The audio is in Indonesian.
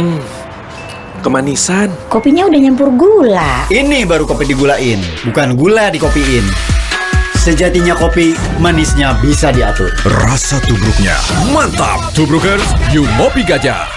Hmm, kemanisan. Kopinya udah nyampur gula. Ini baru kopi digulain, bukan gula dikopiin. Sejatinya kopi, manisnya bisa diatur. Rasa tubruknya mantap. Tubrukers, you Mopi gajah.